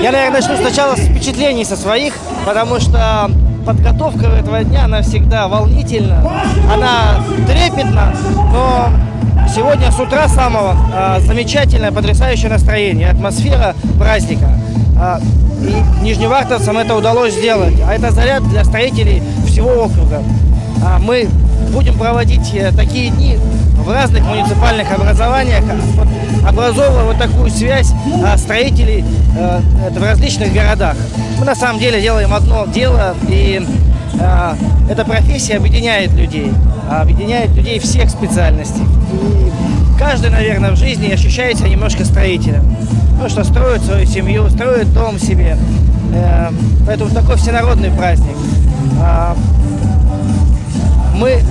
Я, наверное, начну сначала с впечатлений со своих, потому что подготовка этого дня, она всегда волнительна, она трепетна, но сегодня с утра самого а, замечательное, потрясающее настроение, атмосфера праздника. А, и нижневартовцам это удалось сделать, а это заряд для строителей всего округа. А, мы будем проводить э, такие дни в разных муниципальных образованиях, образовывая вот такую связь а, строителей а, в различных городах. Мы на самом деле делаем одно дело, и а, эта профессия объединяет людей, объединяет людей всех специальностей. И каждый, наверное, в жизни ощущает себя немножко строителем. Ну что, строит свою семью, строит дом себе. Э, поэтому такой всенародный праздник. Мы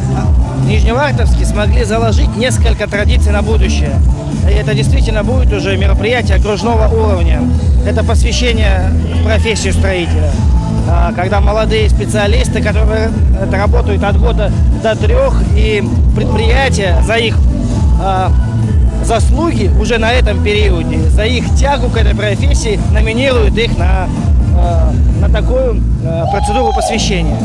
Нижневартовске смогли заложить несколько традиций на будущее. И это действительно будет уже мероприятие окружного уровня. Это посвящение профессии строителя. А, когда молодые специалисты, которые работают от года до трех, и предприятия за их а, заслуги уже на этом периоде, за их тягу к этой профессии номинируют их на, на такую процедуру посвящения.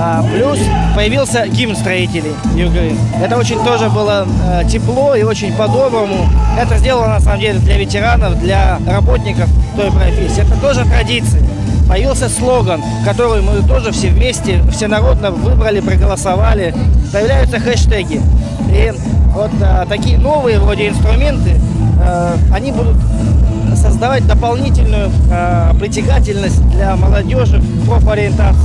А, плюс появился гимн строителей Югры. Это очень тоже было э, тепло и очень по-доброму. Это сделано на самом деле для ветеранов, для работников той профессии. Это тоже традиции. Появился слоган, который мы тоже все вместе, всенародно выбрали, проголосовали. Появляются хэштеги. И вот а, такие новые вроде инструменты, а, они будут создавать дополнительную э, притягательность для молодежи в профориентации.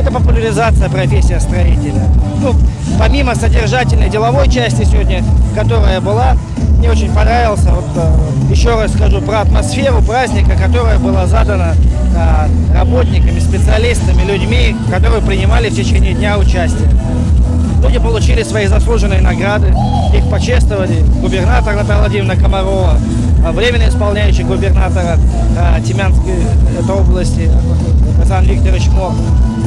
Это популяризация профессии строителя. Ну, помимо содержательной деловой части сегодня, которая была, мне очень понравился, вот, э, еще раз скажу про атмосферу праздника, которая была задана э, работниками, специалистами, людьми, которые принимали в течение дня участие. Люди получили свои заслуженные награды, их почествовали губернатор Наталья Владимировна Комарова, а, временно исполняющий губернатора а, Тимянской области Александр Викторович Мор.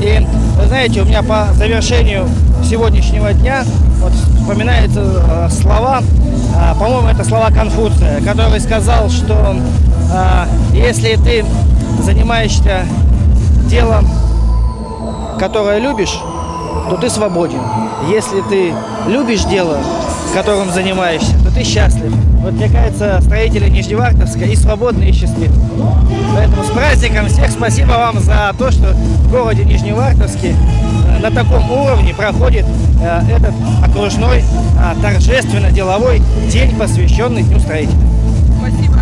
И, вы знаете, у меня по завершению сегодняшнего дня вот, вспоминаются э, слова, по-моему, это слова Конфуция, который сказал, что если ты занимаешься делом, которое любишь, то ты свободен. Если ты любишь дело, которым занимаешься, то ты счастлив. Вот мне кажется, строители Нижневартовска и свободны, и счастливы. Поэтому с праздником всех спасибо вам за то, что в городе Нижневартовске э, на таком уровне проходит э, этот окружной, э, торжественно-деловой день, посвященный Дню строителя. Спасибо.